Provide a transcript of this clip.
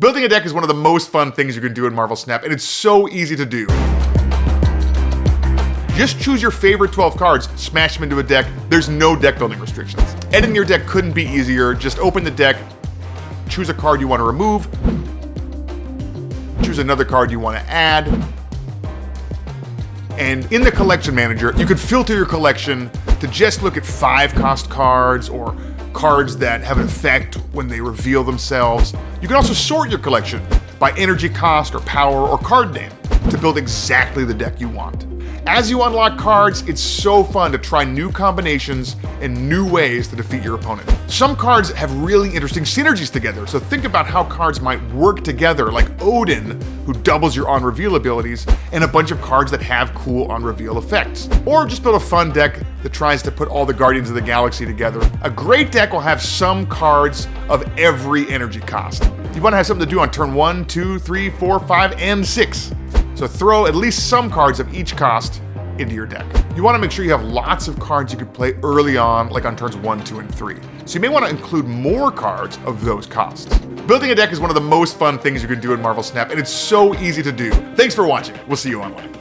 Building a deck is one of the most fun things you can do in Marvel Snap, and it's so easy to do. Just choose your favorite 12 cards, smash them into a deck. There's no deck building restrictions. Editing your deck couldn't be easier. Just open the deck, choose a card you want to remove, choose another card you want to add, and in the collection manager, you can filter your collection to just look at five cost cards or cards that have an effect when they reveal themselves. You can also sort your collection by energy cost or power or card name to build exactly the deck you want. As you unlock cards, it's so fun to try new combinations and new ways to defeat your opponent. Some cards have really interesting synergies together, so think about how cards might work together, like Odin, who doubles your on-reveal abilities, and a bunch of cards that have cool on-reveal effects. Or just build a fun deck that tries to put all the Guardians of the Galaxy together. A great deck will have some cards of every energy cost. You want to have something to do on turn 1, 2, 3, 4, 5, and 6. So throw at least some cards of each cost into your deck. You want to make sure you have lots of cards you can play early on, like on turns 1, 2, and 3. So you may want to include more cards of those costs. Building a deck is one of the most fun things you can do in Marvel Snap, and it's so easy to do. Thanks for watching. We'll see you online.